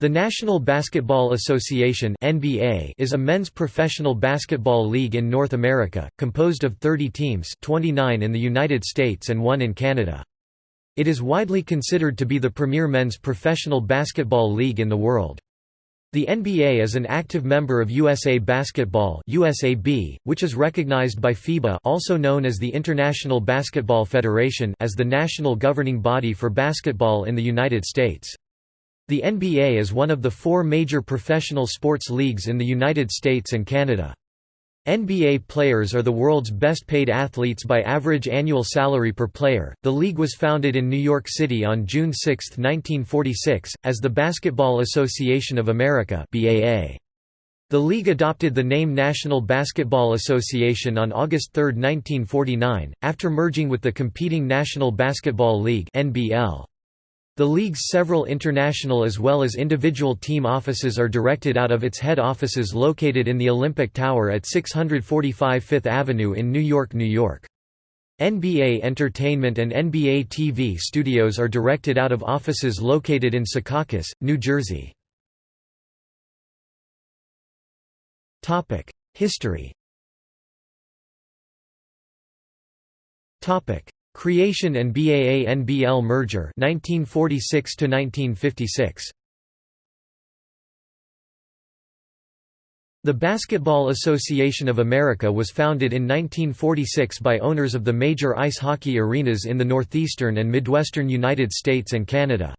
The National Basketball Association (NBA) is a men's professional basketball league in North America, composed of 30 teams, 29 in the United States and 1 in Canada. It is widely considered to be the premier men's professional basketball league in the world. The NBA is an active member of USA Basketball (USAB), which is recognized by FIBA, also known as the International Basketball Federation, as the national governing body for basketball in the United States. The NBA is one of the four major professional sports leagues in the United States and Canada. NBA players are the world's best paid athletes by average annual salary per player. The league was founded in New York City on June 6, 1946, as the Basketball Association of America (BAA). The league adopted the name National Basketball Association on August 3, 1949, after merging with the competing National Basketball League (NBL). The league's several international as well as individual team offices are directed out of its head offices located in the Olympic Tower at 645 Fifth Avenue in New York, New York. NBA Entertainment and NBA TV studios are directed out of offices located in Secaucus, New Jersey. History Creation and BAA-NBL merger 1946 to 1956 The Basketball Association of America was founded in 1946 by owners of the major ice hockey arenas in the northeastern and midwestern United States and Canada.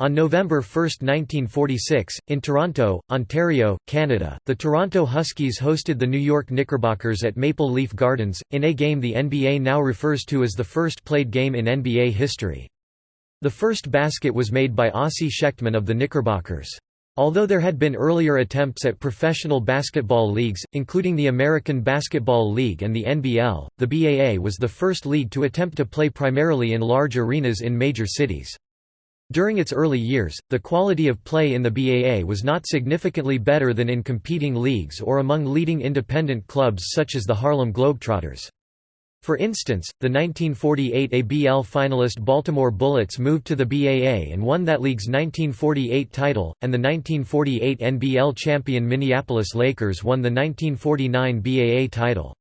On November 1, 1946, in Toronto, Ontario, Canada, the Toronto Huskies hosted the New York Knickerbockers at Maple Leaf Gardens, in a game the NBA now refers to as the first played game in NBA history. The first basket was made by Ossie Schectman of the Knickerbockers. Although there had been earlier attempts at professional basketball leagues, including the American Basketball League and the NBL, the BAA was the first league to attempt to play primarily in large arenas in major cities. During its early years, the quality of play in the BAA was not significantly better than in competing leagues or among leading independent clubs such as the Harlem Globetrotters. For instance, the 1948 ABL finalist Baltimore Bullets moved to the BAA and won that league's 1948 title, and the 1948 NBL champion Minneapolis Lakers won the 1949 BAA title.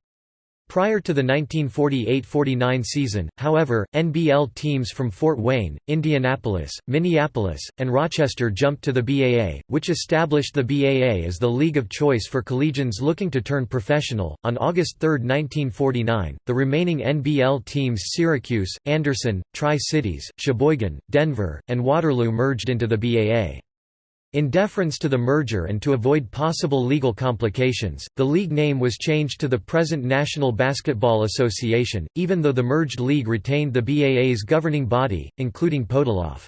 Prior to the 1948–49 season, however, NBL teams from Fort Wayne, Indianapolis, Minneapolis, and Rochester jumped to the BAA, which established the BAA as the league of choice for collegians looking to turn professional. On August 3, 1949, the remaining NBL teams Syracuse, Anderson, Tri-Cities, Sheboygan, Denver, and Waterloo merged into the BAA. In deference to the merger and to avoid possible legal complications, the league name was changed to the present National Basketball Association, even though the merged league retained the BAA's governing body, including Podoloff.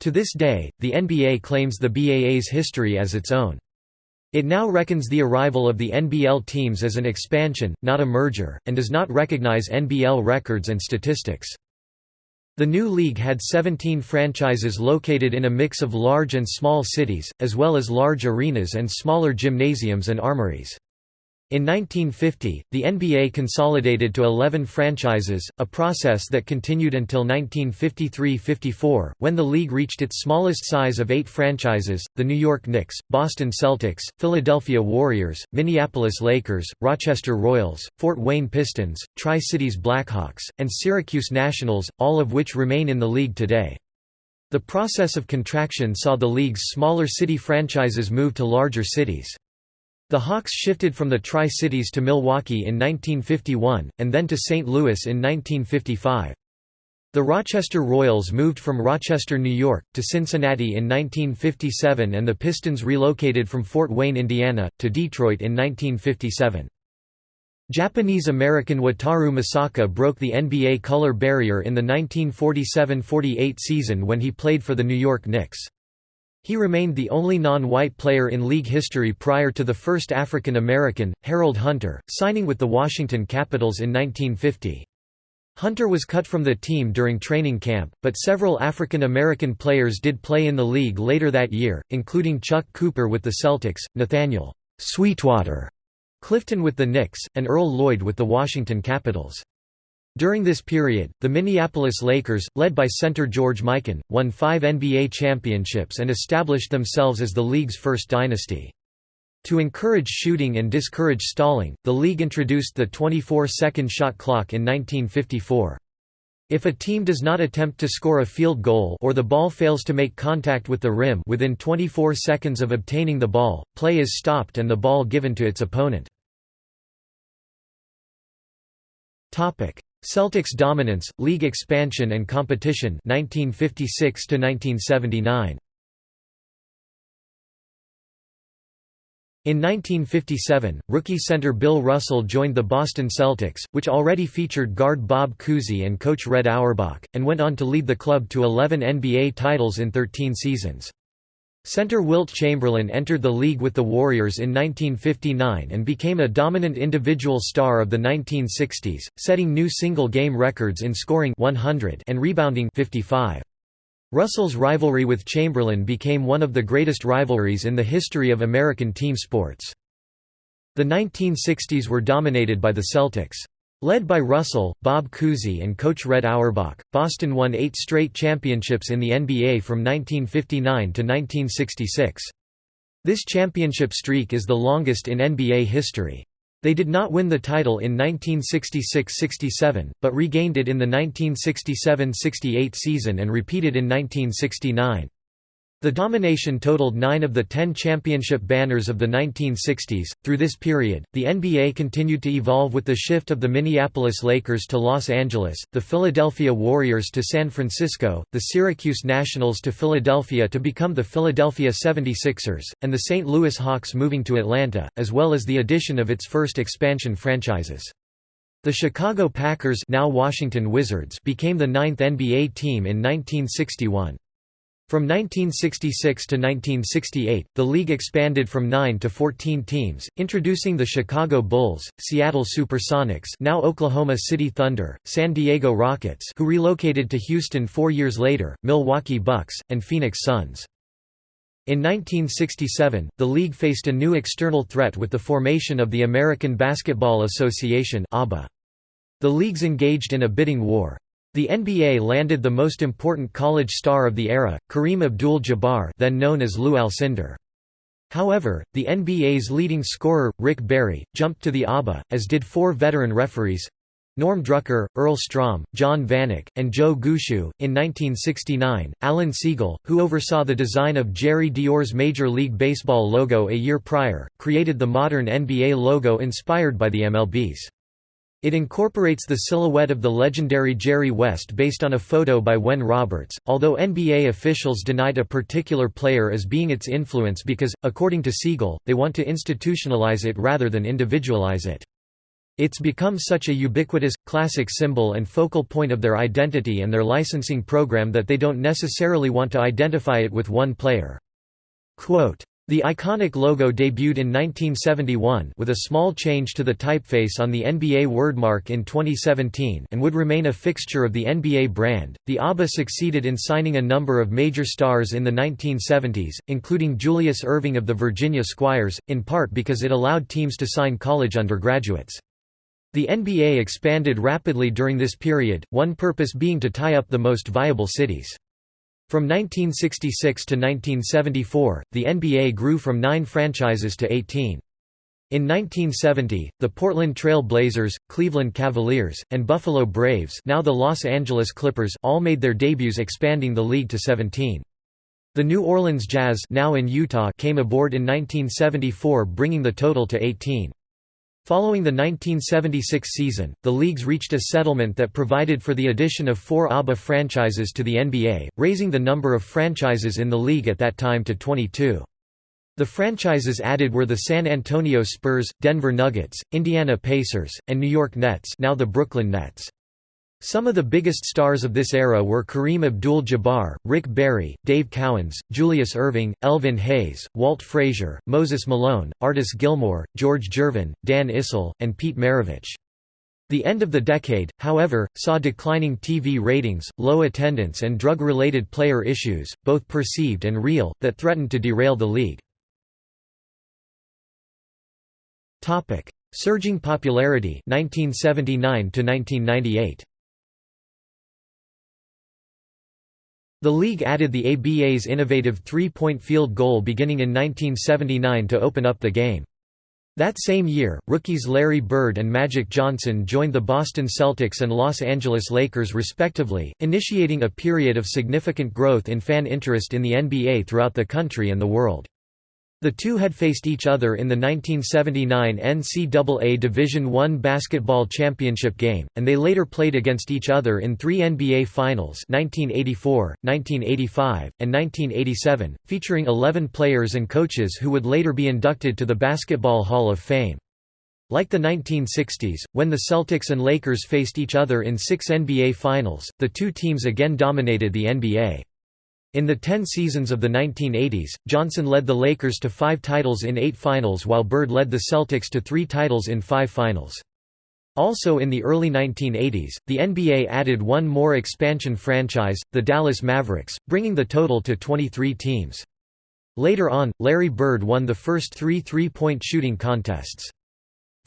To this day, the NBA claims the BAA's history as its own. It now reckons the arrival of the NBL teams as an expansion, not a merger, and does not recognize NBL records and statistics. The new league had 17 franchises located in a mix of large and small cities, as well as large arenas and smaller gymnasiums and armories. In 1950, the NBA consolidated to 11 franchises, a process that continued until 1953–54, when the league reached its smallest size of eight franchises, the New York Knicks, Boston Celtics, Philadelphia Warriors, Minneapolis Lakers, Rochester Royals, Fort Wayne Pistons, Tri-Cities Blackhawks, and Syracuse Nationals, all of which remain in the league today. The process of contraction saw the league's smaller city franchises move to larger cities. The Hawks shifted from the Tri-Cities to Milwaukee in 1951, and then to St. Louis in 1955. The Rochester Royals moved from Rochester, New York, to Cincinnati in 1957 and the Pistons relocated from Fort Wayne, Indiana, to Detroit in 1957. Japanese-American Wataru Misaka broke the NBA color barrier in the 1947–48 season when he played for the New York Knicks. He remained the only non-white player in league history prior to the first African American, Harold Hunter, signing with the Washington Capitals in 1950. Hunter was cut from the team during training camp, but several African American players did play in the league later that year, including Chuck Cooper with the Celtics, Nathaniel Sweetwater Clifton with the Knicks, and Earl Lloyd with the Washington Capitals. During this period, the Minneapolis Lakers, led by center George Mikan, won five NBA championships and established themselves as the league's first dynasty. To encourage shooting and discourage stalling, the league introduced the 24-second shot clock in 1954. If a team does not attempt to score a field goal or the ball fails to make contact with the rim within 24 seconds of obtaining the ball, play is stopped and the ball given to its opponent. Celtics dominance, league expansion and competition 1956 to 1979. In 1957, rookie center Bill Russell joined the Boston Celtics, which already featured guard Bob Cousy and coach Red Auerbach, and went on to lead the club to 11 NBA titles in 13 seasons. Center Wilt Chamberlain entered the league with the Warriors in 1959 and became a dominant individual star of the 1960s, setting new single-game records in scoring 100 and rebounding 55. Russell's rivalry with Chamberlain became one of the greatest rivalries in the history of American team sports. The 1960s were dominated by the Celtics. Led by Russell, Bob Cousy and coach Red Auerbach, Boston won eight straight championships in the NBA from 1959 to 1966. This championship streak is the longest in NBA history. They did not win the title in 1966–67, but regained it in the 1967–68 season and repeated in 1969. The domination totaled nine of the ten championship banners of the 1960s. Through this period, the NBA continued to evolve with the shift of the Minneapolis Lakers to Los Angeles, the Philadelphia Warriors to San Francisco, the Syracuse Nationals to Philadelphia to become the Philadelphia 76ers, and the St. Louis Hawks moving to Atlanta, as well as the addition of its first expansion franchises. The Chicago Packers now Washington Wizards became the ninth NBA team in 1961. From 1966 to 1968, the league expanded from 9 to 14 teams, introducing the Chicago Bulls, Seattle Supersonics now Oklahoma City Thunder, San Diego Rockets who relocated to Houston four years later, Milwaukee Bucks, and Phoenix Suns. In 1967, the league faced a new external threat with the formation of the American Basketball Association The leagues engaged in a bidding war. The NBA landed the most important college star of the era, Kareem Abdul-Jabbar then known as Lou Alcindor. However, the NBA's leading scorer, Rick Barry, jumped to the ABA, as did four veteran referees Norm Drucker, Earl Strom, John Vanak, and Joe Gushue. In 1969, Alan Siegel, who oversaw the design of Jerry Dior's Major League Baseball logo a year prior, created the modern NBA logo inspired by the MLB's. It incorporates the silhouette of the legendary Jerry West based on a photo by Wen Roberts, although NBA officials denied a particular player as being its influence because, according to Siegel, they want to institutionalize it rather than individualize it. It's become such a ubiquitous, classic symbol and focal point of their identity and their licensing program that they don't necessarily want to identify it with one player. Quote, the iconic logo debuted in 1971 with a small change to the typeface on the NBA wordmark in 2017 and would remain a fixture of the NBA brand. The ABA succeeded in signing a number of major stars in the 1970s, including Julius Erving of the Virginia Squires, in part because it allowed teams to sign college undergraduates. The NBA expanded rapidly during this period, one purpose being to tie up the most viable cities. From 1966 to 1974, the NBA grew from nine franchises to 18. In 1970, the Portland Trail Blazers, Cleveland Cavaliers, and Buffalo Braves now the Los Angeles Clippers all made their debuts expanding the league to 17. The New Orleans Jazz now in Utah came aboard in 1974 bringing the total to 18. Following the 1976 season, the leagues reached a settlement that provided for the addition of four ABA franchises to the NBA, raising the number of franchises in the league at that time to 22. The franchises added were the San Antonio Spurs, Denver Nuggets, Indiana Pacers, and New York Nets now the Brooklyn Nets. Some of the biggest stars of this era were Kareem Abdul-Jabbar, Rick Barry, Dave Cowens, Julius Erving, Elvin Hayes, Walt Frazier, Moses Malone, Artis Gilmore, George Gervin, Dan Issel, and Pete Maravich. The end of the decade, however, saw declining TV ratings, low attendance and drug-related player issues, both perceived and real, that threatened to derail the league. Surging popularity 1979 to 1998. The league added the ABA's innovative three-point field goal beginning in 1979 to open up the game. That same year, rookies Larry Bird and Magic Johnson joined the Boston Celtics and Los Angeles Lakers respectively, initiating a period of significant growth in fan interest in the NBA throughout the country and the world. The two had faced each other in the 1979 NCAA Division I basketball championship game, and they later played against each other in three NBA Finals 1984, 1985, and 1987, featuring 11 players and coaches who would later be inducted to the Basketball Hall of Fame. Like the 1960s, when the Celtics and Lakers faced each other in six NBA Finals, the two teams again dominated the NBA. In the ten seasons of the 1980s, Johnson led the Lakers to five titles in eight finals while Bird led the Celtics to three titles in five finals. Also in the early 1980s, the NBA added one more expansion franchise, the Dallas Mavericks, bringing the total to 23 teams. Later on, Larry Bird won the first three three-point shooting contests.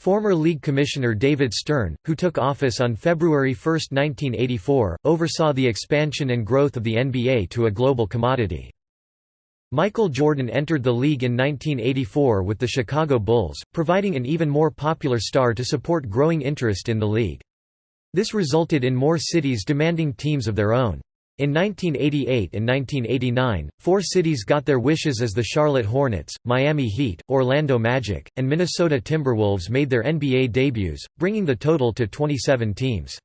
Former league commissioner David Stern, who took office on February 1, 1984, oversaw the expansion and growth of the NBA to a global commodity. Michael Jordan entered the league in 1984 with the Chicago Bulls, providing an even more popular star to support growing interest in the league. This resulted in more cities demanding teams of their own. In 1988 and 1989, four cities got their wishes as the Charlotte Hornets, Miami Heat, Orlando Magic, and Minnesota Timberwolves made their NBA debuts, bringing the total to 27 teams.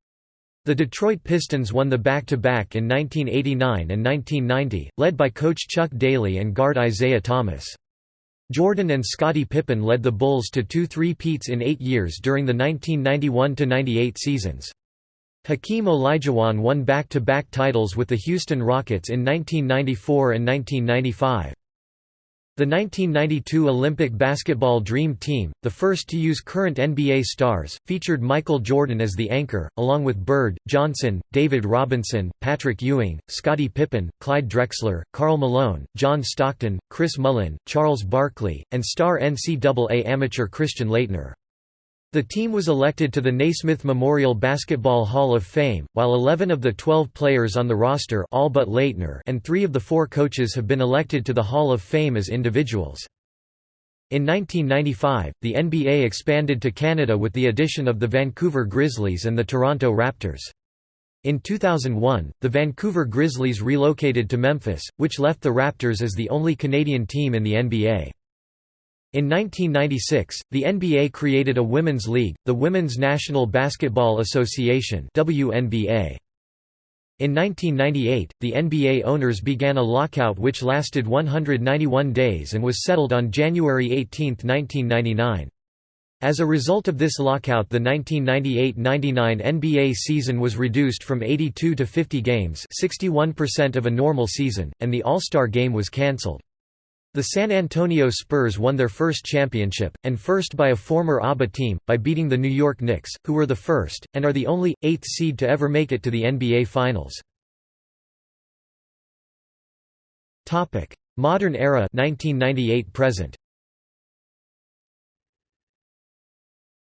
The Detroit Pistons won the back-to-back -back in 1989 and 1990, led by coach Chuck Daly and guard Isiah Thomas. Jordan and Scottie Pippen led the Bulls to two three-peats in eight years during the 1991–98 seasons. Hakeem Olajuwon won back-to-back -back titles with the Houston Rockets in 1994 and 1995. The 1992 Olympic basketball Dream Team, the first to use current NBA stars, featured Michael Jordan as the anchor, along with Bird, Johnson, David Robinson, Patrick Ewing, Scottie Pippen, Clyde Drexler, Karl Malone, John Stockton, Chris Mullin, Charles Barkley, and star NCAA amateur Christian Laettner. The team was elected to the Naismith Memorial Basketball Hall of Fame, while 11 of the 12 players on the roster all but Laettner and three of the four coaches have been elected to the Hall of Fame as individuals. In 1995, the NBA expanded to Canada with the addition of the Vancouver Grizzlies and the Toronto Raptors. In 2001, the Vancouver Grizzlies relocated to Memphis, which left the Raptors as the only Canadian team in the NBA. In 1996, the NBA created a women's league, the Women's National Basketball Association WNBA. In 1998, the NBA owners began a lockout which lasted 191 days and was settled on January 18, 1999. As a result of this lockout the 1998–99 NBA season was reduced from 82 to 50 games 61% of a normal season, and the All-Star game was cancelled. The San Antonio Spurs won their first championship, and first by a former ABA team, by beating the New York Knicks, who were the first, and are the only, eighth seed to ever make it to the NBA Finals. Modern era 1998 present.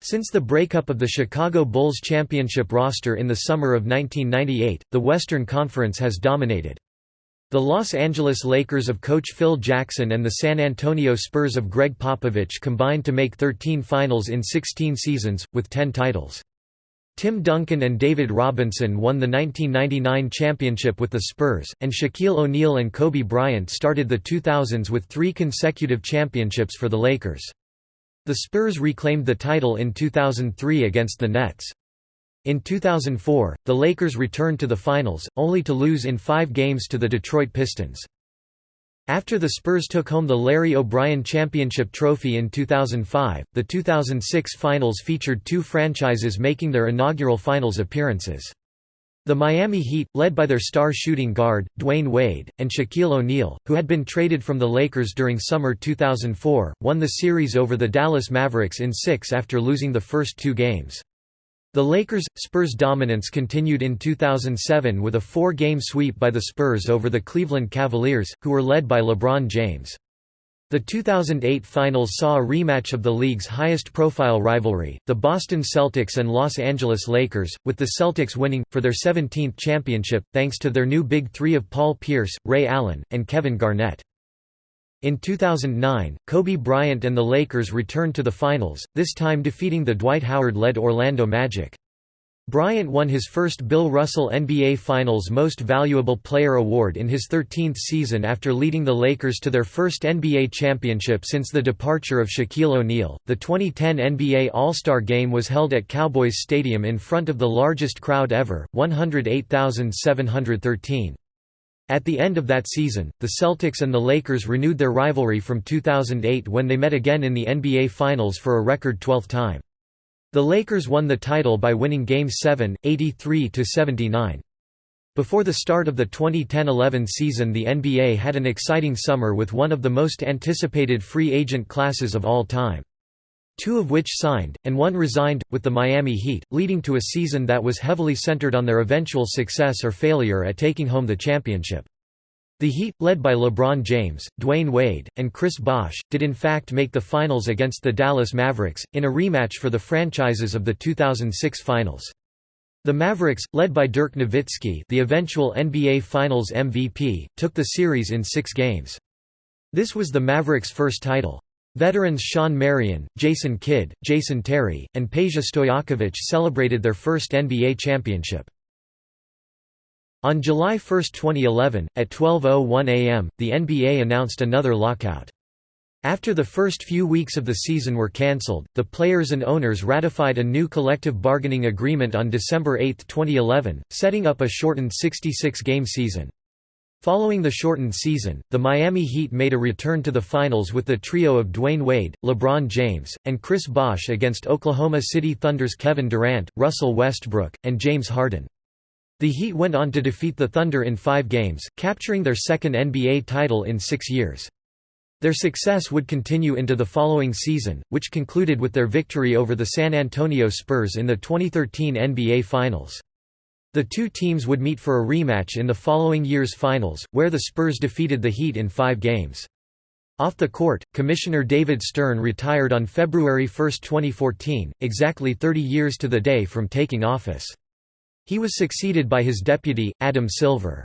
Since the breakup of the Chicago Bulls championship roster in the summer of 1998, the Western Conference has dominated. The Los Angeles Lakers of coach Phil Jackson and the San Antonio Spurs of Gregg Popovich combined to make 13 finals in 16 seasons, with 10 titles. Tim Duncan and David Robinson won the 1999 championship with the Spurs, and Shaquille O'Neal and Kobe Bryant started the 2000s with three consecutive championships for the Lakers. The Spurs reclaimed the title in 2003 against the Nets. In 2004, the Lakers returned to the finals, only to lose in five games to the Detroit Pistons. After the Spurs took home the Larry O'Brien Championship Trophy in 2005, the 2006 finals featured two franchises making their inaugural finals appearances. The Miami Heat, led by their star shooting guard, Dwyane Wade, and Shaquille O'Neal, who had been traded from the Lakers during summer 2004, won the series over the Dallas Mavericks in six after losing the first two games. The Lakers' Spurs dominance continued in 2007 with a four-game sweep by the Spurs over the Cleveland Cavaliers, who were led by LeBron James. The 2008 finals saw a rematch of the league's highest-profile rivalry, the Boston Celtics and Los Angeles Lakers, with the Celtics winning, for their 17th championship, thanks to their new Big Three of Paul Pierce, Ray Allen, and Kevin Garnett. In 2009, Kobe Bryant and the Lakers returned to the finals, this time defeating the Dwight Howard-led Orlando Magic. Bryant won his first Bill Russell NBA Finals Most Valuable Player award in his 13th season after leading the Lakers to their first NBA championship since the departure of Shaquille O'Neal. The 2010 NBA All-Star Game was held at Cowboys Stadium in front of the largest crowd ever, 108,713. At the end of that season, the Celtics and the Lakers renewed their rivalry from 2008 when they met again in the NBA Finals for a record 12th time. The Lakers won the title by winning Game 7, 83–79. Before the start of the 2010–11 season the NBA had an exciting summer with one of the most anticipated free agent classes of all time. Two of which signed, and one resigned, with the Miami Heat, leading to a season that was heavily centered on their eventual success or failure at taking home the championship. The Heat, led by LeBron James, Dwyane Wade, and Chris Bosh, did in fact make the finals against the Dallas Mavericks, in a rematch for the franchises of the 2006 finals. The Mavericks, led by Dirk Nowitzki the eventual NBA Finals MVP, took the series in six games. This was the Mavericks' first title. Veterans Shawn Marion, Jason Kidd, Jason Terry, and Peja Stojakovic celebrated their first NBA championship. On July 1, 2011, at 12.01 am, the NBA announced another lockout. After the first few weeks of the season were cancelled, the players and owners ratified a new collective bargaining agreement on December 8, 2011, setting up a shortened 66-game season. Following the shortened season, the Miami Heat made a return to the finals with the trio of Dwyane Wade, LeBron James, and Chris Bosh against Oklahoma City Thunder's Kevin Durant, Russell Westbrook, and James Harden. The Heat went on to defeat the Thunder in five games, capturing their second NBA title in six years. Their success would continue into the following season, which concluded with their victory over the San Antonio Spurs in the 2013 NBA Finals. The two teams would meet for a rematch in the following year's finals, where the Spurs defeated the Heat in five games. Off the court, Commissioner David Stern retired on February 1, 2014, exactly 30 years to the day from taking office. He was succeeded by his deputy, Adam Silver.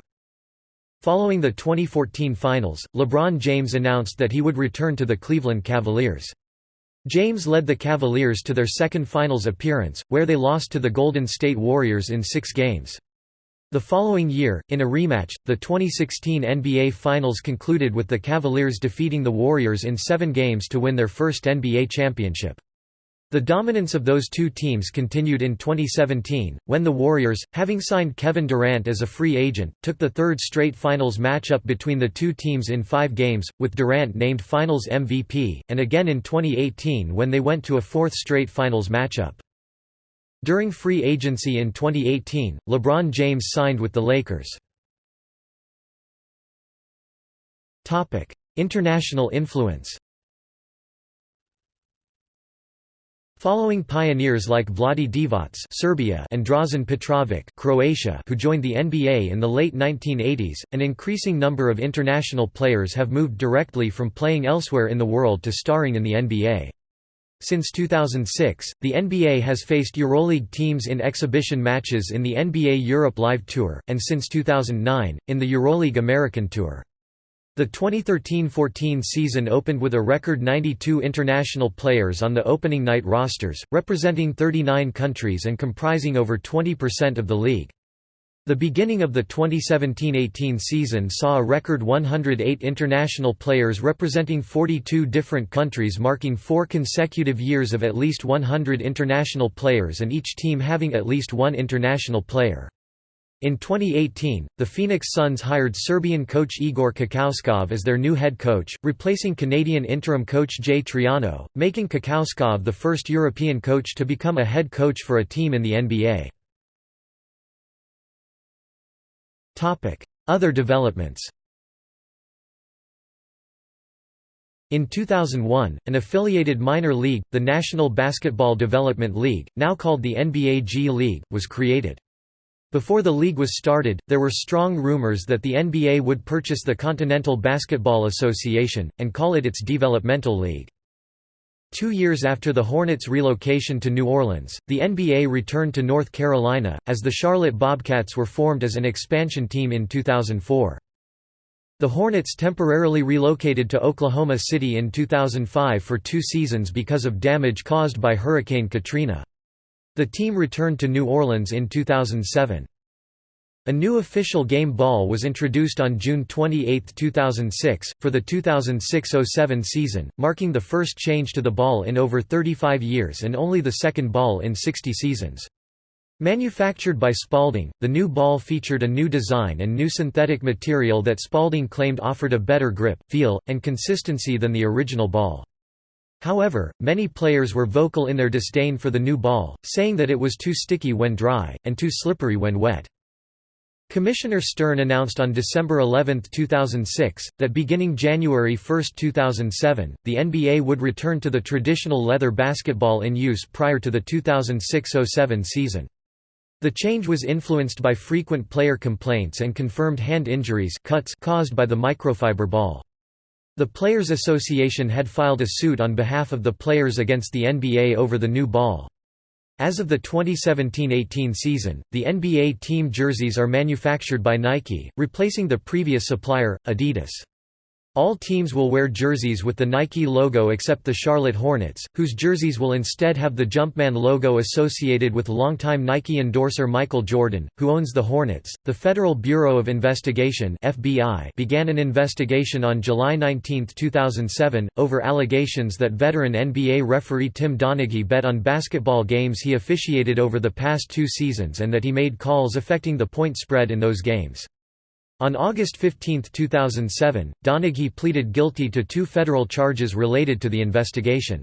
Following the 2014 finals, LeBron James announced that he would return to the Cleveland Cavaliers. James led the Cavaliers to their second finals appearance, where they lost to the Golden State Warriors in six games. The following year, in a rematch, the 2016 NBA Finals concluded with the Cavaliers defeating the Warriors in seven games to win their first NBA championship. The dominance of those two teams continued in 2017, when the Warriors, having signed Kevin Durant as a free agent, took the third straight finals matchup between the two teams in five games, with Durant named Finals MVP, and again in 2018 when they went to a fourth straight finals matchup. During free agency in 2018, LeBron James signed with the Lakers. International influence Following pioneers like Vlade Divac Serbia and Drazen Petrovic Croatia who joined the NBA in the late 1980s, an increasing number of international players have moved directly from playing elsewhere in the world to starring in the NBA. Since 2006, the NBA has faced EuroLeague teams in exhibition matches in the NBA Europe Live Tour, and since 2009, in the EuroLeague American Tour. The 2013–14 season opened with a record 92 international players on the opening night rosters, representing 39 countries and comprising over 20% of the league. The beginning of the 2017–18 season saw a record 108 international players representing 42 different countries marking four consecutive years of at least 100 international players and each team having at least one international player. In 2018, the Phoenix Suns hired Serbian coach Igor Kokoškov as their new head coach, replacing Canadian interim coach Jay Triano, making Kokoškov the first European coach to become a head coach for a team in the NBA. Other developments In 2001, an affiliated minor league, the National Basketball Development League, now called the NBA G League, was created. Before the league was started, there were strong rumors that the NBA would purchase the Continental Basketball Association, and call it its developmental league. Two years after the Hornets' relocation to New Orleans, the NBA returned to North Carolina, as the Charlotte Bobcats were formed as an expansion team in 2004. The Hornets temporarily relocated to Oklahoma City in 2005 for two seasons because of damage caused by Hurricane Katrina. The team returned to New Orleans in 2007. A new official game ball was introduced on June 28, 2006, for the 2006–07 season, marking the first change to the ball in over 35 years and only the second ball in 60 seasons. Manufactured by Spalding, the new ball featured a new design and new synthetic material that Spalding claimed offered a better grip, feel, and consistency than the original ball. However, many players were vocal in their disdain for the new ball, saying that it was too sticky when dry, and too slippery when wet. Commissioner Stern announced on December 11, 2006, that beginning January 1, 2007, the NBA would return to the traditional leather basketball in use prior to the 2006–07 season. The change was influenced by frequent player complaints and confirmed hand injuries cuts caused by the microfiber ball. The Players Association had filed a suit on behalf of the players against the NBA over the new ball. As of the 2017–18 season, the NBA team jerseys are manufactured by Nike, replacing the previous supplier, Adidas. All teams will wear jerseys with the Nike logo except the Charlotte Hornets, whose jerseys will instead have the Jumpman logo associated with longtime Nike endorser Michael Jordan, who owns the Hornets. The Federal Bureau of Investigation (FBI) began an investigation on July 19, 2007, over allegations that veteran NBA referee Tim Donaghy bet on basketball games he officiated over the past two seasons and that he made calls affecting the point spread in those games. On August 15, 2007, Donaghy pleaded guilty to two federal charges related to the investigation.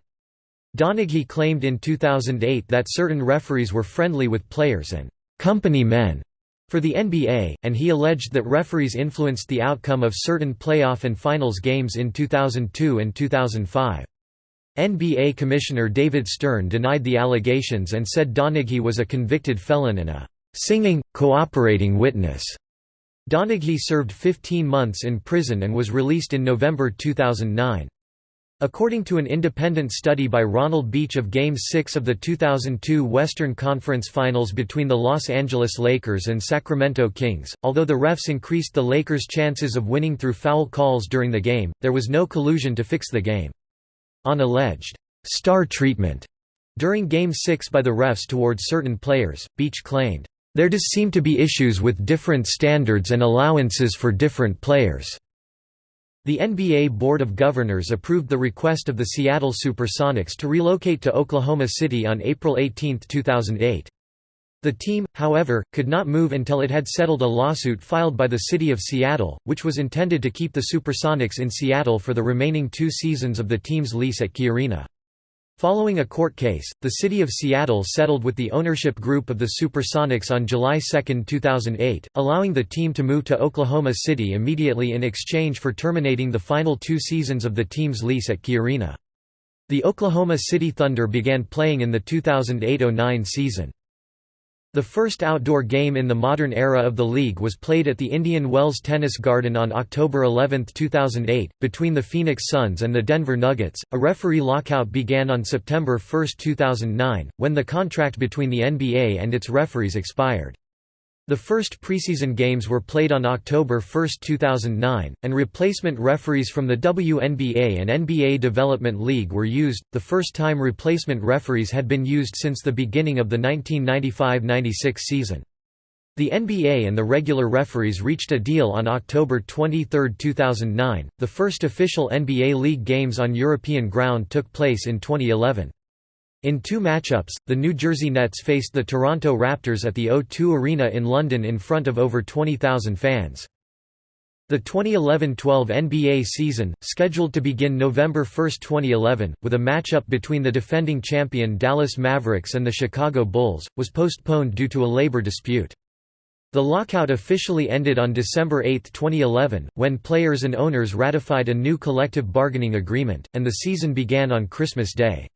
Donaghy claimed in 2008 that certain referees were friendly with players and «company men» for the NBA, and he alleged that referees influenced the outcome of certain playoff and finals games in 2002 and 2005. NBA Commissioner David Stern denied the allegations and said Donaghy was a convicted felon and a «singing, cooperating witness». Donaghy served 15 months in prison and was released in November 2009. According to an independent study by Ronald Beach of Game 6 of the 2002 Western Conference Finals between the Los Angeles Lakers and Sacramento Kings, although the refs increased the Lakers' chances of winning through foul calls during the game, there was no collusion to fix the game. On alleged «star treatment» during Game 6 by the refs towards certain players, Beach claimed, there does seem to be issues with different standards and allowances for different players. The NBA Board of Governors approved the request of the Seattle Supersonics to relocate to Oklahoma City on April 18, 2008. The team, however, could not move until it had settled a lawsuit filed by the City of Seattle, which was intended to keep the Supersonics in Seattle for the remaining two seasons of the team's lease at Key Arena. Following a court case, the City of Seattle settled with the ownership group of the Supersonics on July 2, 2008, allowing the team to move to Oklahoma City immediately in exchange for terminating the final two seasons of the team's lease at Key Arena. The Oklahoma City Thunder began playing in the 2008–09 season. The first outdoor game in the modern era of the league was played at the Indian Wells Tennis Garden on October 11, 2008, between the Phoenix Suns and the Denver Nuggets. A referee lockout began on September 1, 2009, when the contract between the NBA and its referees expired. The first preseason games were played on October 1, 2009, and replacement referees from the WNBA and NBA Development League were used, the first time replacement referees had been used since the beginning of the 1995–96 season. The NBA and the regular referees reached a deal on October 23, 2009. The first official NBA League games on European ground took place in 2011. In two matchups, the New Jersey Nets faced the Toronto Raptors at the O2 Arena in London in front of over 20,000 fans. The 2011–12 NBA season, scheduled to begin November 1, 2011, with a matchup between the defending champion Dallas Mavericks and the Chicago Bulls, was postponed due to a labor dispute. The lockout officially ended on December 8, 2011, when players and owners ratified a new collective bargaining agreement, and the season began on Christmas Day.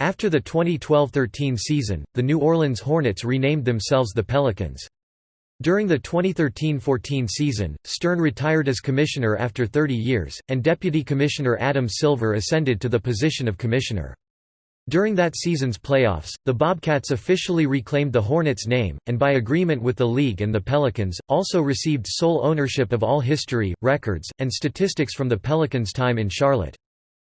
After the 2012–13 season, the New Orleans Hornets renamed themselves the Pelicans. During the 2013–14 season, Stern retired as commissioner after 30 years, and Deputy Commissioner Adam Silver ascended to the position of commissioner. During that season's playoffs, the Bobcats officially reclaimed the Hornets name, and by agreement with the league and the Pelicans, also received sole ownership of all history, records, and statistics from the Pelicans' time in Charlotte.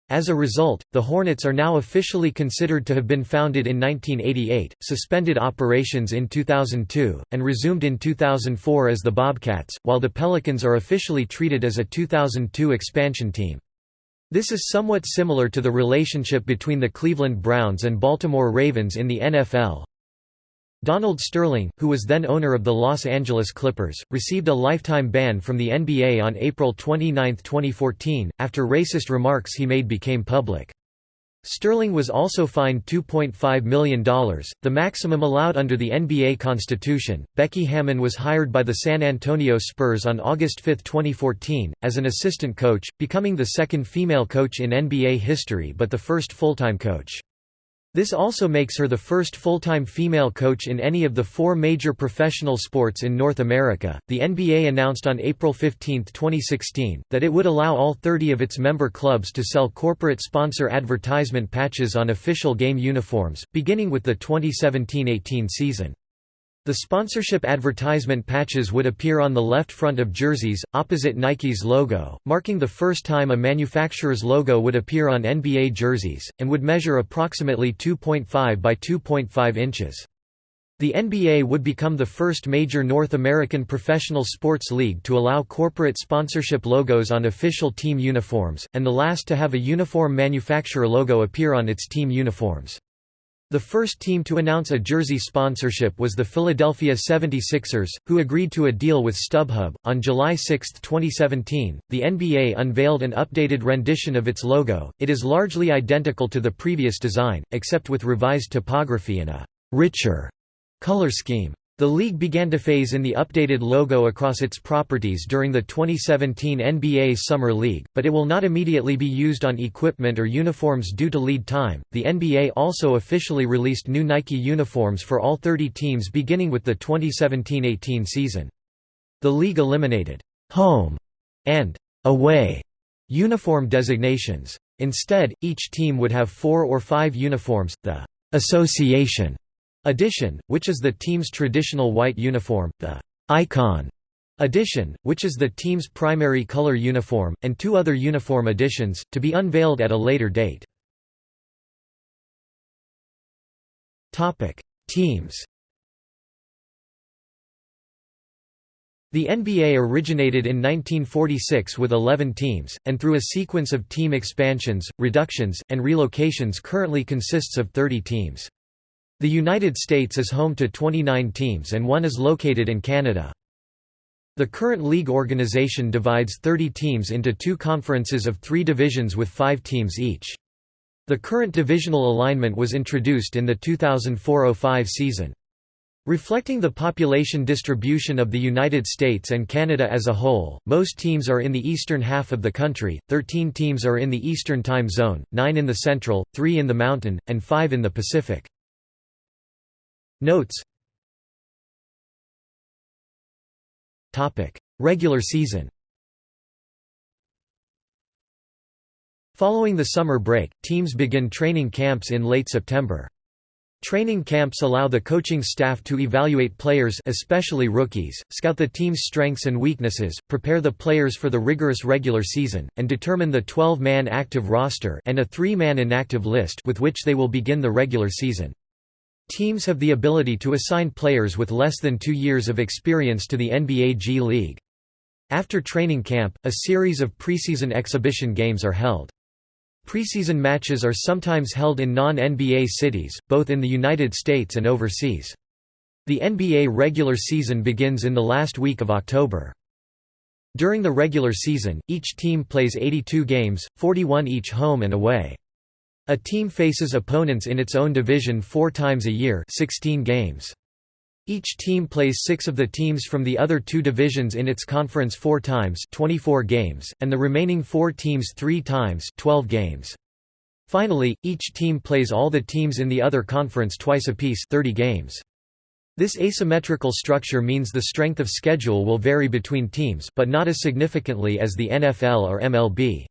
As a result, the Hornets are now officially considered to have been founded in 1988, suspended operations in 2002, and resumed in 2004 as the Bobcats, while the Pelicans are officially treated as a 2002 expansion team. This is somewhat similar to the relationship between the Cleveland Browns and Baltimore Ravens in the NFL. Donald Sterling, who was then owner of the Los Angeles Clippers, received a lifetime ban from the NBA on April 29, 2014, after racist remarks he made became public. Sterling was also fined $2.5 million, the maximum allowed under the NBA constitution. Becky Hammon was hired by the San Antonio Spurs on August 5, 2014, as an assistant coach, becoming the second female coach in NBA history but the first full-time coach. This also makes her the first full-time female coach in any of the four major professional sports in North America. The NBA announced on April 15, 2016, that it would allow all 30 of its member clubs to sell corporate sponsor advertisement patches on official game uniforms, beginning with the 2017-18 season. The sponsorship advertisement patches would appear on the left front of jerseys, opposite Nike's logo, marking the first time a manufacturer's logo would appear on NBA jerseys, and would measure approximately 2.5 by 2.5 inches. The NBA would become the first major North American professional sports league to allow corporate sponsorship logos on official team uniforms, and the last to have a uniform manufacturer logo appear on its team uniforms. The first team to announce a jersey sponsorship was the Philadelphia 76ers, who agreed to a deal with StubHub. On July 6, 2017, the NBA unveiled an updated rendition of its logo. It is largely identical to the previous design, except with revised typography and a richer color scheme. The league began to phase in the updated logo across its properties during the 2017 NBA Summer League, but it will not immediately be used on equipment or uniforms due to lead time. The NBA also officially released new Nike uniforms for all 30 teams beginning with the 2017 18 season. The league eliminated home and away uniform designations. Instead, each team would have four or five uniforms. The association Edition, which is the team's traditional white uniform, the Icon Edition, which is the team's primary color uniform, and two other uniform editions, to be unveiled at a later date. Teams The NBA originated in 1946 with 11 teams, and through a sequence of team expansions, reductions, and relocations currently consists of 30 teams. The United States is home to 29 teams and one is located in Canada. The current league organization divides 30 teams into two conferences of three divisions with five teams each. The current divisional alignment was introduced in the 2004–05 season. Reflecting the population distribution of the United States and Canada as a whole, most teams are in the eastern half of the country, 13 teams are in the eastern time zone, 9 in the central, 3 in the mountain, and 5 in the Pacific. Notes Regular season Following the summer break, teams begin training camps in late September. Training camps allow the coaching staff to evaluate players especially rookies, scout the team's strengths and weaknesses, prepare the players for the rigorous regular season, and determine the 12-man active roster and a 3-man inactive list with which they will begin the regular season. Teams have the ability to assign players with less than two years of experience to the NBA G League. After training camp, a series of preseason exhibition games are held. Preseason matches are sometimes held in non-NBA cities, both in the United States and overseas. The NBA regular season begins in the last week of October. During the regular season, each team plays 82 games, 41 each home and away. A team faces opponents in its own division four times a year 16 games. Each team plays six of the teams from the other two divisions in its conference four times 24 games, and the remaining four teams three times 12 games. Finally, each team plays all the teams in the other conference twice apiece 30 games. This asymmetrical structure means the strength of schedule will vary between teams but not as significantly as the NFL or MLB.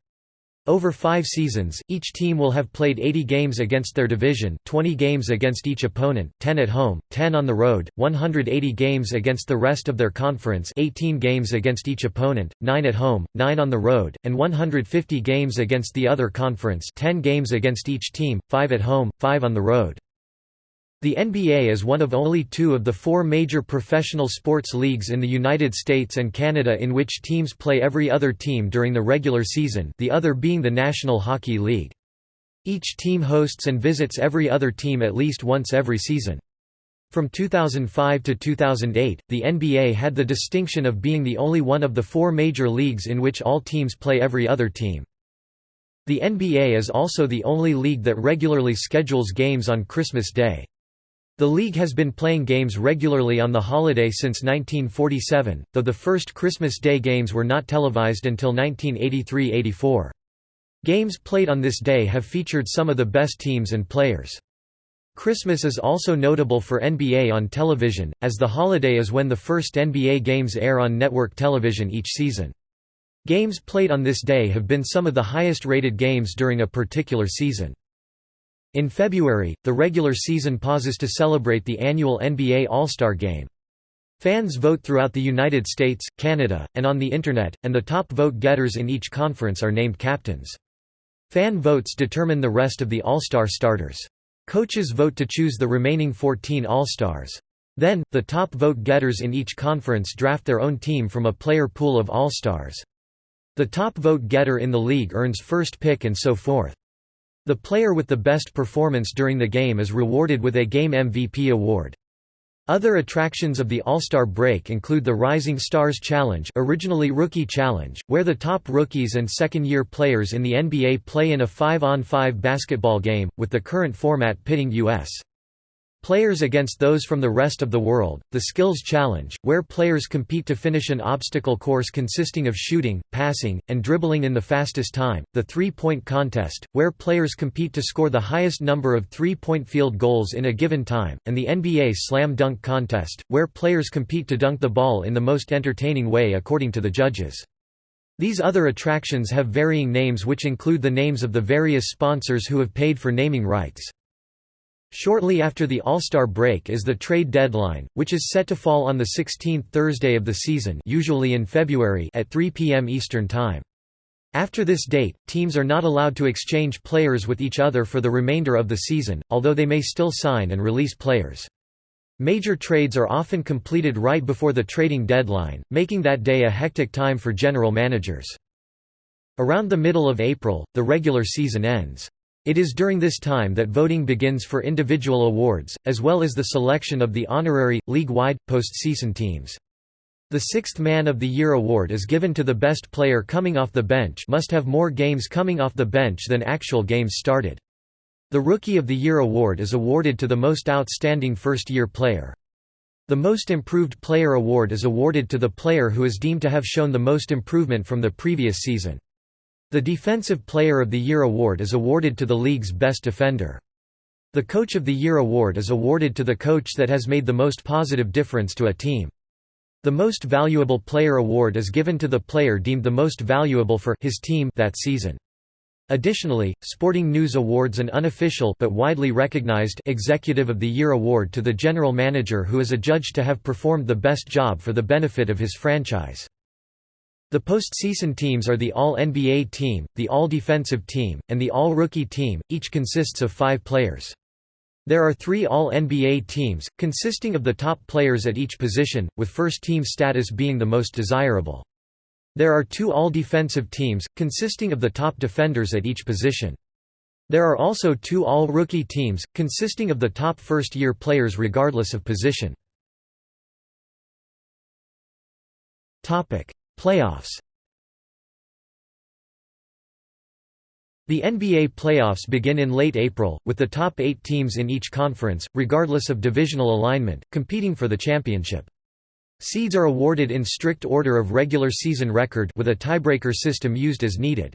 Over five seasons, each team will have played 80 games against their division 20 games against each opponent, 10 at home, 10 on the road, 180 games against the rest of their conference 18 games against each opponent, 9 at home, 9 on the road, and 150 games against the other conference 10 games against each team, 5 at home, 5 on the road. The NBA is one of only two of the four major professional sports leagues in the United States and Canada in which teams play every other team during the regular season the other being the National Hockey League. Each team hosts and visits every other team at least once every season. From 2005 to 2008, the NBA had the distinction of being the only one of the four major leagues in which all teams play every other team. The NBA is also the only league that regularly schedules games on Christmas Day. The league has been playing games regularly on the holiday since 1947, though the first Christmas Day games were not televised until 1983–84. Games played on this day have featured some of the best teams and players. Christmas is also notable for NBA on television, as the holiday is when the first NBA games air on network television each season. Games played on this day have been some of the highest rated games during a particular season. In February, the regular season pauses to celebrate the annual NBA All-Star Game. Fans vote throughout the United States, Canada, and on the Internet, and the top vote-getters in each conference are named captains. Fan votes determine the rest of the All-Star starters. Coaches vote to choose the remaining 14 All-Stars. Then, the top vote-getters in each conference draft their own team from a player pool of All-Stars. The top vote-getter in the league earns first pick and so forth. The player with the best performance during the game is rewarded with a Game MVP award. Other attractions of the All-Star break include the Rising Stars Challenge originally Rookie Challenge, where the top rookies and second-year players in the NBA play in a 5-on-5 basketball game, with the current format pitting U.S. Players against those from the rest of the world, the Skills Challenge, where players compete to finish an obstacle course consisting of shooting, passing, and dribbling in the fastest time, the Three-Point Contest, where players compete to score the highest number of three-point field goals in a given time, and the NBA Slam Dunk Contest, where players compete to dunk the ball in the most entertaining way according to the judges. These other attractions have varying names which include the names of the various sponsors who have paid for naming rights. Shortly after the All-Star break is the trade deadline, which is set to fall on the 16th Thursday of the season usually in February at 3 p.m. Eastern Time. After this date, teams are not allowed to exchange players with each other for the remainder of the season, although they may still sign and release players. Major trades are often completed right before the trading deadline, making that day a hectic time for general managers. Around the middle of April, the regular season ends. It is during this time that voting begins for individual awards, as well as the selection of the honorary, league-wide, postseason teams. The Sixth Man of the Year award is given to the best player coming off the bench must have more games coming off the bench than actual games started. The Rookie of the Year award is awarded to the most outstanding first-year player. The Most Improved Player award is awarded to the player who is deemed to have shown the most improvement from the previous season. The Defensive Player of the Year award is awarded to the league's best defender. The Coach of the Year award is awarded to the coach that has made the most positive difference to a team. The Most Valuable Player award is given to the player deemed the most valuable for his team that season. Additionally, Sporting News awards an unofficial but widely recognized Executive of the Year award to the general manager who is adjudged to have performed the best job for the benefit of his franchise. The postseason teams are the All-NBA team, the All-Defensive team, and the All-Rookie team, each consists of five players. There are three All-NBA teams, consisting of the top players at each position, with first-team status being the most desirable. There are two All-Defensive teams, consisting of the top defenders at each position. There are also two All-Rookie teams, consisting of the top first-year players regardless of position. Playoffs The NBA playoffs begin in late April, with the top eight teams in each conference, regardless of divisional alignment, competing for the championship. Seeds are awarded in strict order of regular season record with a tiebreaker system used as needed.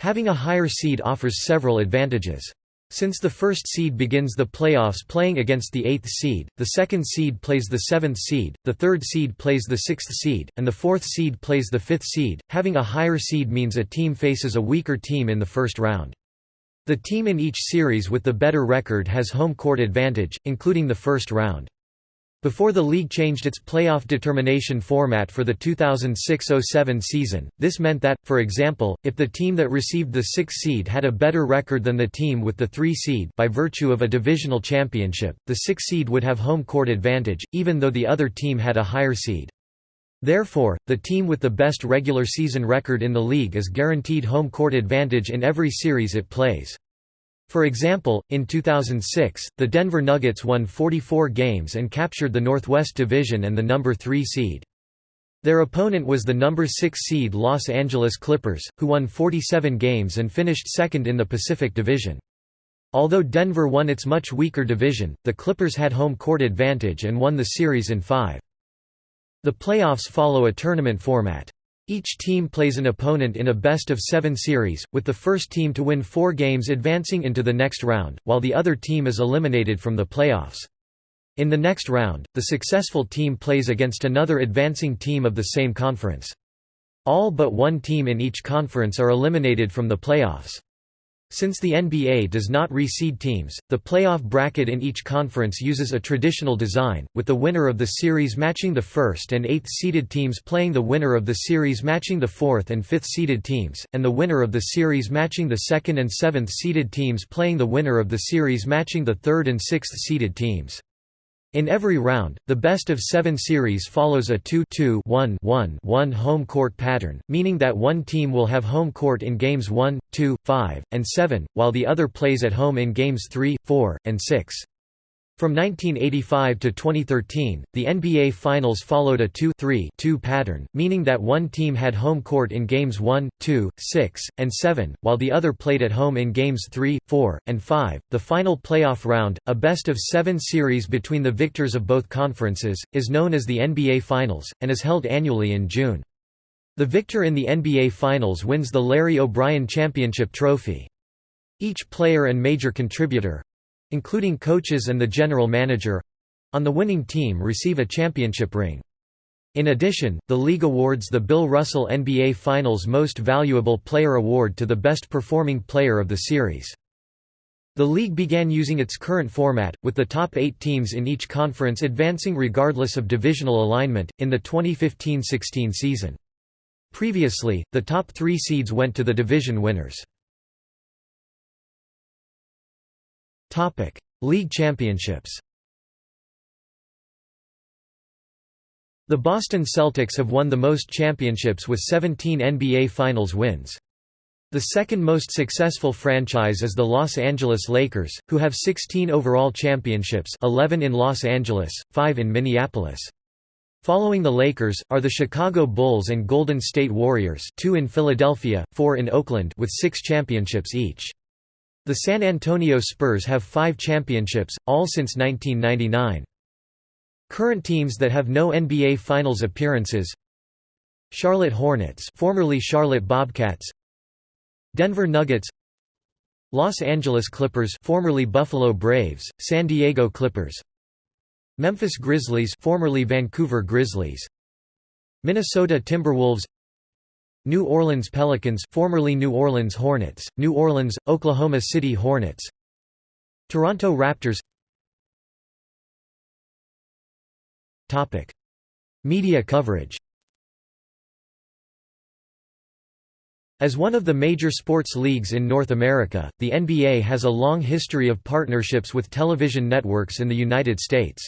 Having a higher seed offers several advantages. Since the first seed begins the playoffs playing against the eighth seed, the second seed plays the seventh seed, the third seed plays the sixth seed, and the fourth seed plays the fifth seed, having a higher seed means a team faces a weaker team in the first round. The team in each series with the better record has home court advantage, including the first round. Before the league changed its playoff determination format for the 2006–07 season, this meant that, for example, if the team that received the 6 seed had a better record than the team with the 3 seed by virtue of a divisional championship, the 6 seed would have home court advantage, even though the other team had a higher seed. Therefore, the team with the best regular season record in the league is guaranteed home court advantage in every series it plays. For example, in 2006, the Denver Nuggets won 44 games and captured the Northwest Division and the number 3 seed. Their opponent was the number 6 seed Los Angeles Clippers, who won 47 games and finished second in the Pacific Division. Although Denver won its much weaker division, the Clippers had home court advantage and won the series in five. The playoffs follow a tournament format. Each team plays an opponent in a best-of-seven series, with the first team to win four games advancing into the next round, while the other team is eliminated from the playoffs. In the next round, the successful team plays against another advancing team of the same conference. All but one team in each conference are eliminated from the playoffs. Since the NBA does not reseed teams, the playoff bracket in each conference uses a traditional design, with the winner of the series matching the first and eighth seeded teams playing the winner of the series matching the fourth and fifth seeded teams, and the winner of the series matching the second and seventh seeded teams playing the winner of the series matching the third and sixth seeded teams. In every round, the best of seven series follows a 2-2-1-1-1 home court pattern, meaning that one team will have home court in games 1, 2, 5, and 7, while the other plays at home in games 3, 4, and 6. From 1985 to 2013, the NBA Finals followed a 2-3-2 pattern, meaning that one team had home court in games 1, 2, 6, and 7, while the other played at home in games 3, 4, and 5. The final playoff round, a best of 7 series between the victors of both conferences, is known as the NBA Finals and is held annually in June. The victor in the NBA Finals wins the Larry O'Brien Championship Trophy. Each player and major contributor, including coaches and the general manager on the winning team receive a championship ring. In addition, the league awards the Bill Russell NBA Finals Most Valuable Player Award to the best performing player of the series. The league began using its current format, with the top eight teams in each conference advancing regardless of divisional alignment, in the 2015–16 season. Previously, the top three seeds went to the division winners. Topic: League Championships. The Boston Celtics have won the most championships with 17 NBA Finals wins. The second most successful franchise is the Los Angeles Lakers, who have 16 overall championships 11 in Los Angeles, 5 in Minneapolis. Following the Lakers, are the Chicago Bulls and Golden State Warriors 2 in Philadelphia, 4 in Oakland with 6 championships each. The San Antonio Spurs have five championships, all since 1999. Current teams that have no NBA Finals appearances Charlotte Hornets formerly Charlotte Bobcats Denver Nuggets Los Angeles Clippers formerly Buffalo Braves, San Diego Clippers Memphis Grizzlies formerly Vancouver Grizzlies Minnesota Timberwolves New Orleans Pelicans formerly New Orleans Hornets, New Orleans, Oklahoma City Hornets Toronto Raptors. Media coverage As one of the major sports leagues in North America, the NBA has a long history of partnerships with television networks in the United States.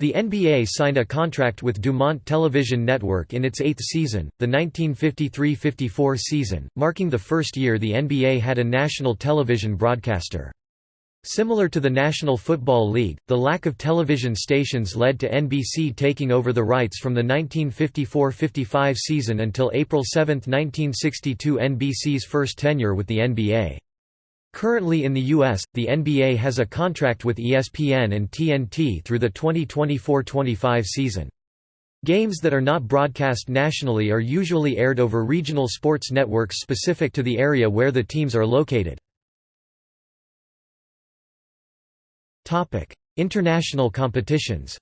The NBA signed a contract with Dumont Television Network in its eighth season, the 1953–54 season, marking the first year the NBA had a national television broadcaster. Similar to the National Football League, the lack of television stations led to NBC taking over the rights from the 1954–55 season until April 7, 1962 NBC's first tenure with the NBA. Currently in the U.S., the NBA has a contract with ESPN and TNT through the 2024–25 season. Games that are not broadcast nationally are usually aired over regional sports networks specific to the area where the teams are located. International competitions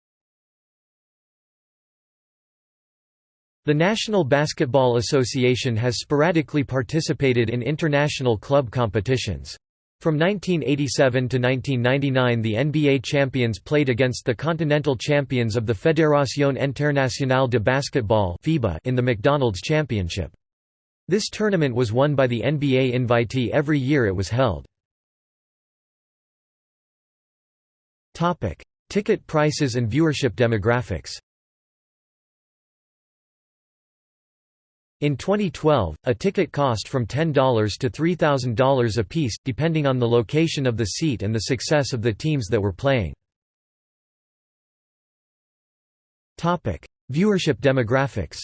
The National Basketball Association has sporadically participated in international club competitions. From 1987 to 1999 the NBA champions played against the continental champions of the Fédération Internationale de Basketball in the McDonald's Championship. This tournament was won by the NBA invitee every year it was held. Ticket prices and viewership demographics In 2012, a ticket cost from $10 to $3,000 apiece, depending on the location of the seat and the success of the teams that were playing. Viewership demographics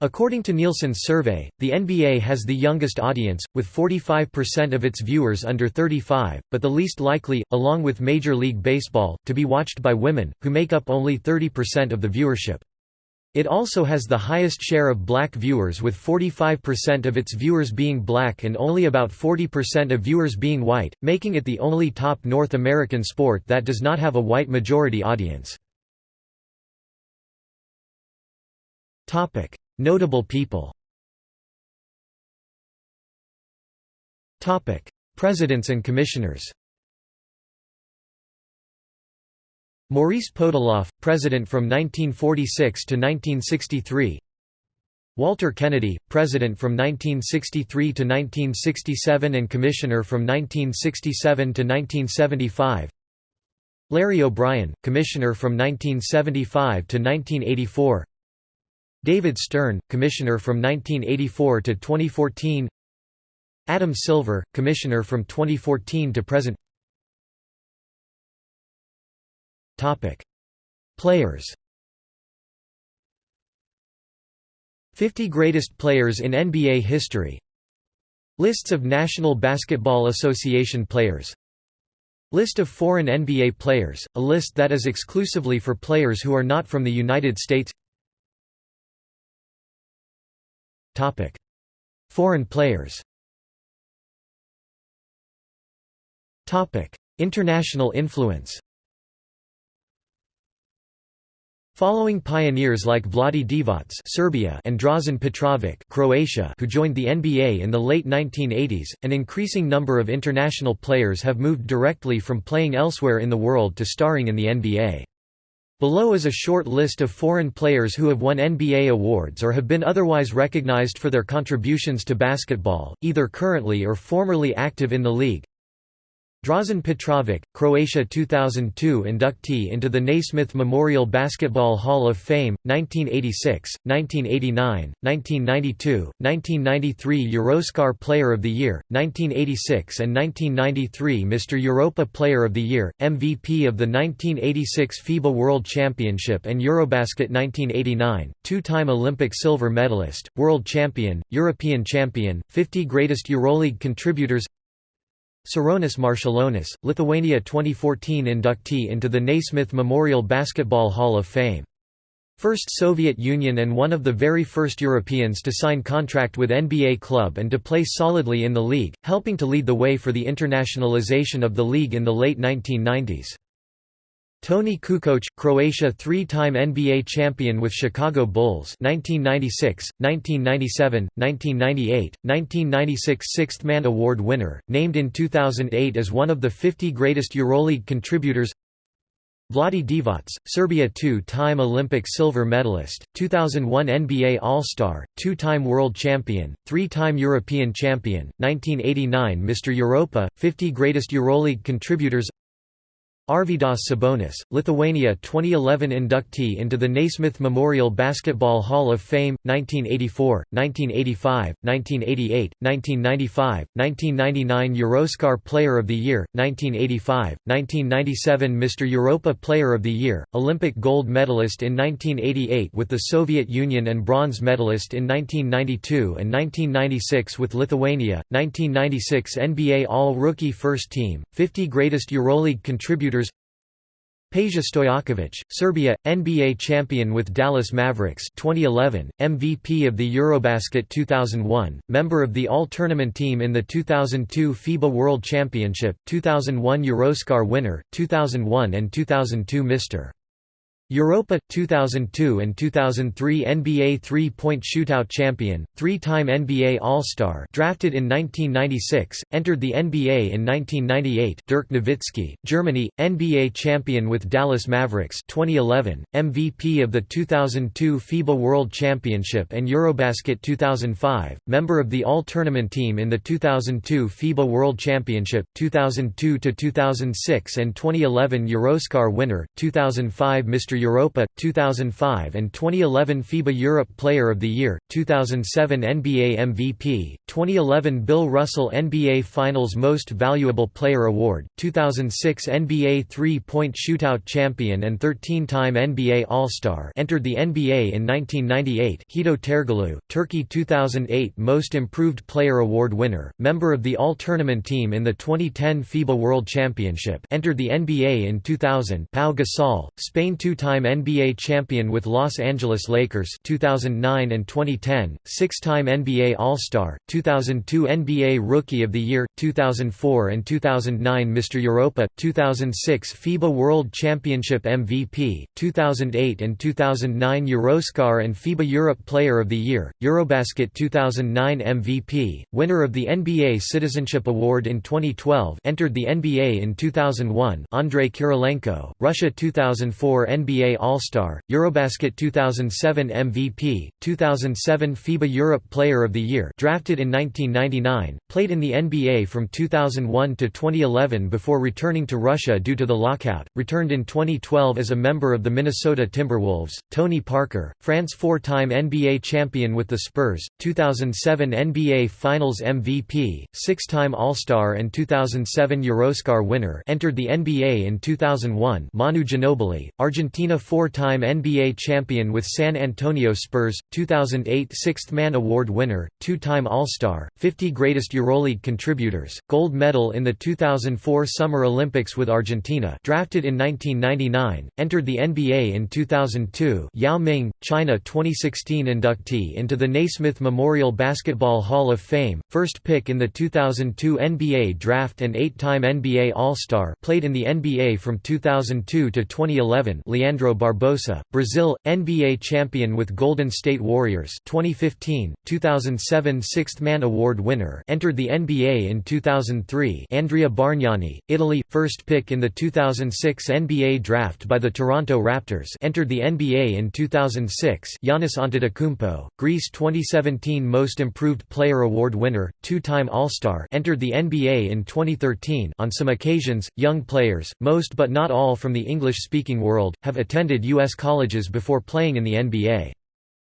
According to Nielsen's survey, the NBA has the youngest audience, with 45% of its viewers under 35, but the least likely, along with Major League Baseball, to be watched by women, who make up only 30% of the viewership. It also has the highest share of black viewers with 45% of its viewers being black and only about 40% of viewers being white, making it the only top North American sport that does not have a white majority audience. Notable people Presidents and commissioners Maurice Podoloff, President from 1946 to 1963 Walter Kennedy, President from 1963 to 1967 and Commissioner from 1967 to 1975 Larry O'Brien, Commissioner from 1975 to 1984 David Stern, Commissioner from 1984 to 2014 Adam Silver, Commissioner from 2014 to present Topic: Players. 50 greatest players in NBA history. Lists of National Basketball Association players. List of foreign NBA players, a list that is exclusively for players who are not from the United States. Topic: Foreign players. Topic: International influence. Following pioneers like Vlade Divac Serbia and Drazen Petrovic Croatia who joined the NBA in the late 1980s, an increasing number of international players have moved directly from playing elsewhere in the world to starring in the NBA. Below is a short list of foreign players who have won NBA awards or have been otherwise recognized for their contributions to basketball, either currently or formerly active in the league. Drazen Petrovic, Croatia 2002 inductee into the Naismith Memorial Basketball Hall of Fame, 1986, 1989, 1992, 1993 Euroscar Player of the Year, 1986 and 1993 Mr. Europa Player of the Year, MVP of the 1986 FIBA World Championship and Eurobasket 1989, two-time Olympic silver medalist, world champion, European champion, 50 greatest EuroLeague contributors Sarunas Marčiulionis, Lithuania 2014 inductee into the Naismith Memorial Basketball Hall of Fame. First Soviet Union and one of the very first Europeans to sign contract with NBA club and to play solidly in the league, helping to lead the way for the internationalization of the league in the late 1990s. Toni Kukoc, Croatia three-time NBA champion with Chicago Bulls 1996, 1997, 1998, 1996 Sixth Man Award winner, named in 2008 as one of the 50 greatest EuroLeague contributors Vlade Divac, Serbia two-time Olympic silver medalist, 2001 NBA All-Star, two-time world champion, three-time European champion, 1989 Mr. Europa, 50 greatest EuroLeague contributors Arvydas Sabonis, Lithuania 2011 inductee into the Naismith Memorial Basketball Hall of Fame, 1984, 1985, 1988, 1995, 1999 Euroscar Player of the Year, 1985, 1997 Mr. Europa Player of the Year, Olympic gold medalist in 1988 with the Soviet Union and bronze medalist in 1992 and 1996 with Lithuania, 1996 NBA All-Rookie First Team, 50 Greatest EuroLeague Contributors Peja Stojakovic, Serbia, NBA champion with Dallas Mavericks 2011, MVP of the Eurobasket 2001, member of the All-Tournament team in the 2002 FIBA World Championship, 2001 Euroscar winner, 2001 and 2002 Mr. Europa 2002 and 2003 NBA three-point shootout champion, three-time NBA All-Star, drafted in 1996, entered the NBA in 1998. Dirk Nowitzki, Germany, NBA champion with Dallas Mavericks 2011, MVP of the 2002 FIBA World Championship and Eurobasket 2005, member of the All-Tournament team in the 2002 FIBA World Championship, 2002 to 2006 and 2011 Euroscar winner, 2005 Mr. Europa, 2005 and 2011 FIBA Europe Player of the Year, 2007 NBA MVP, 2011 Bill Russell NBA Finals Most Valuable Player Award, 2006 NBA Three-Point Shootout Champion and 13-time NBA All-Star entered the NBA in 1998 Hedo Turkoglu, Turkey 2008 Most Improved Player Award winner, member of the All-Tournament team in the 2010 FIBA World Championship entered the NBA in 2000 Pau Gasol, Spain two two-time NBA champion with Los Angeles Lakers 2009 and 2010, six-time NBA All-Star, 2002 NBA Rookie of the Year, 2004 and 2009 Mr. Europa, 2006 FIBA World Championship MVP, 2008 and 2009 Euroscar and FIBA Europe Player of the Year, Eurobasket 2009 MVP, winner of the NBA Citizenship Award in 2012 entered the NBA in 2001 Andrei Kirilenko, Russia 2004 NBA NBA All-Star, Eurobasket 2007 MVP, 2007 FIBA Europe Player of the Year drafted in 1999, played in the NBA from 2001 to 2011 before returning to Russia due to the lockout, returned in 2012 as a member of the Minnesota Timberwolves, Tony Parker, France four-time NBA champion with the Spurs, 2007 NBA Finals MVP, six-time All-Star and 2007 Euroscar winner entered the NBA in 2001 Manu Ginobili, Argentina Argentina four-time NBA champion with San Antonio Spurs, 2008 Sixth Man Award winner, two-time All-Star, 50 Greatest EuroLeague Contributors, gold medal in the 2004 Summer Olympics with Argentina drafted in 1999, entered the NBA in 2002 Yao Ming, China 2016 inductee into the Naismith Memorial Basketball Hall of Fame, first pick in the 2002 NBA draft and eight-time NBA All-Star played in the NBA from 2002 to 2011 Leandro Leandro Barbosa, Brazil, NBA champion with Golden State Warriors 2015, 2007 Sixth Man Award winner entered the NBA in 2003 Andrea Bargnani, Italy, first pick in the 2006 NBA draft by the Toronto Raptors entered the NBA in 2006 Giannis Antetokounmpo, Greece 2017 Most Improved Player Award winner, two-time All-Star entered the NBA in 2013 on some occasions, young players, most but not all from the English-speaking world, have attended U.S. colleges before playing in the NBA.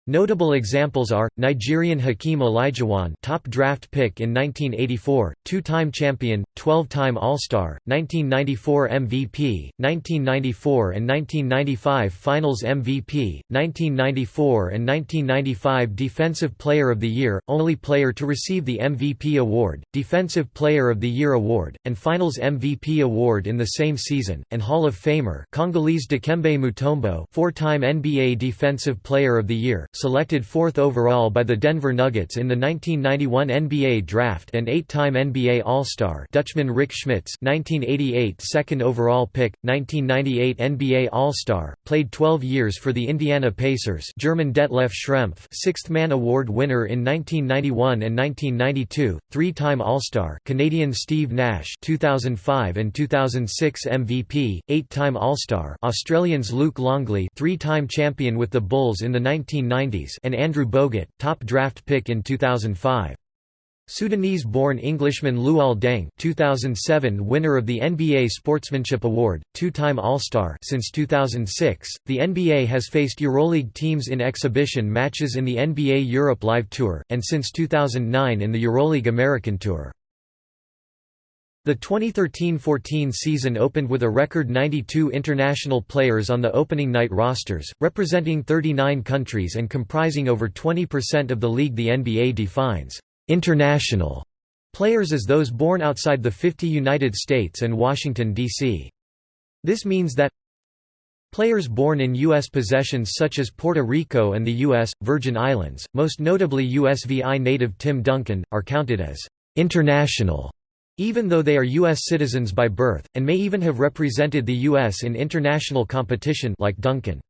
Notable examples are Nigerian Hakeem Olajuwon, top draft pick in 1984, two-time champion, 12-time All-Star, 1994 MVP, 1994 and 1995 Finals MVP, 1994 and 1995 Defensive Player of the Year, only player to receive the MVP award, Defensive Player of the Year award, and Finals MVP award in the same season, and Hall of Famer Congolese Dikembe Mutombo, four-time NBA Defensive Player of the Year selected fourth overall by the Denver Nuggets in the 1991 NBA Draft and eight-time NBA All-Star Dutchman Rik Smits 1988 second overall pick, 1998 NBA All-Star, played 12 years for the Indiana Pacers German Detlef Schrempf Sixth Man Award winner in 1991 and 1992, three-time All-Star Canadian Steve Nash 2005 and 2006 MVP, eight-time All-Star Australians Luke Longley three-time champion with the Bulls in the 1990s and Andrew Bogut, top draft pick in 2005. Sudanese-born Englishman Luol Deng 2007 winner of the NBA Sportsmanship Award, two-time All-Star since 2006, the NBA has faced EuroLeague teams in exhibition matches in the NBA Europe Live Tour, and since 2009 in the EuroLeague American Tour. The 2013–14 season opened with a record 92 international players on the opening night rosters, representing 39 countries and comprising over 20% of the league The NBA defines «international» players as those born outside the 50 United States and Washington, D.C. This means that Players born in U.S. possessions such as Puerto Rico and the U.S., Virgin Islands, most notably USVI native Tim Duncan, are counted as «international» even though they are U.S. citizens by birth, and may even have represented the U.S. in international competition like Duncan.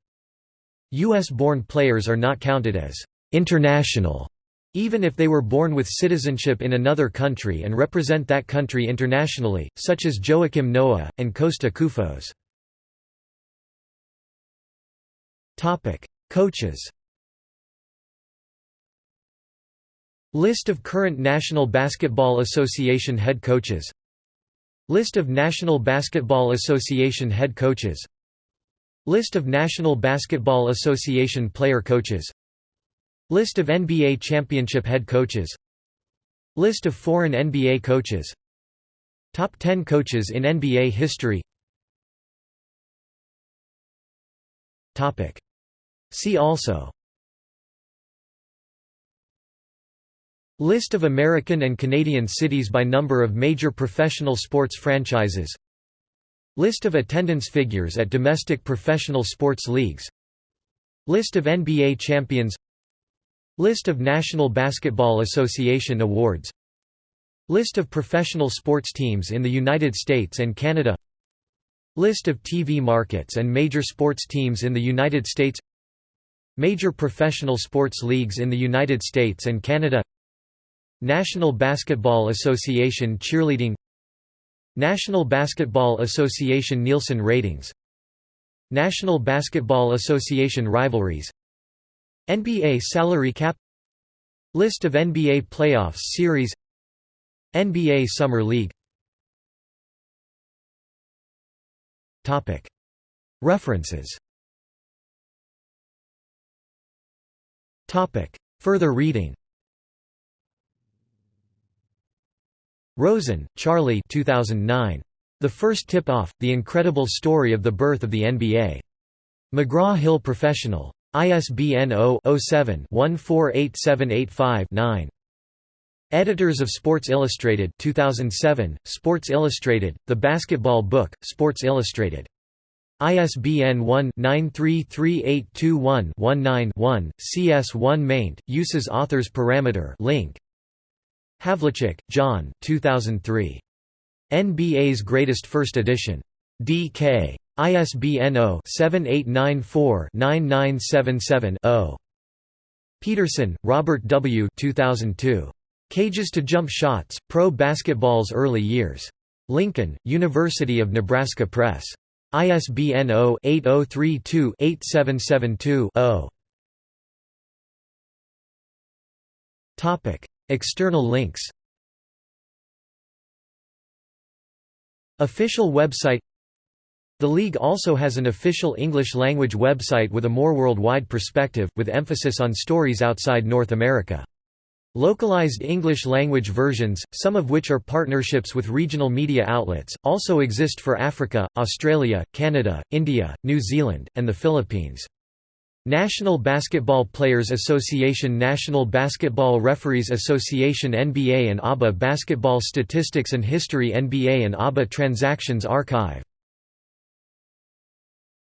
U.S.-born players are not counted as «international» even if they were born with citizenship in another country and represent that country internationally, such as Joakim Noah, and Kosta Koufos. Coaches List of current National Basketball Association head coaches. List of National Basketball Association head coaches. List of National Basketball Association player coaches. List of NBA championship head coaches. List of foreign NBA coaches. Top 10 coaches in NBA history. See also List of American and Canadian cities by number of major professional sports franchises. List of attendance figures at domestic professional sports leagues. List of NBA champions. List of National Basketball Association awards. List of professional sports teams in the United States and Canada. List of TV markets and major sports teams in the United States. Major professional sports leagues in the United States and Canada National Basketball Association cheerleading National Basketball Association Nielsen ratings National Basketball Association rivalries NBA salary cap List of NBA playoffs series NBA Summer League References Further reading Rosen, Charley 2009. The First Tip-Off, The Incredible Story of the Birth of the NBA. McGraw-Hill Professional. ISBN 0-07-148785-9. Editors of Sports Illustrated 2007, Sports Illustrated, The Basketball Book, Sports Illustrated. ISBN 1-933821-19-1, CS1 maint, uses authors parameter link. Havlicek, John 2003. NBA's Greatest First Edition. DK. ISBN 0-7894-9977-0. Peterson, Robert W. 2002. Cages to Jump Shots, Pro Basketball's Early Years. Lincoln, University of Nebraska Press. ISBN 0-8032-8772-0. External links Official website the league also has an official English-language website with a more worldwide perspective, with emphasis on stories outside North America. Localized English-language versions, some of which are partnerships with regional media outlets, also exist for Africa, Australia, Canada, India, New Zealand, and the Philippines. National Basketball Players Association National Basketball Referees Association NBA and ABA Basketball Statistics and History NBA and ABA Transactions Archive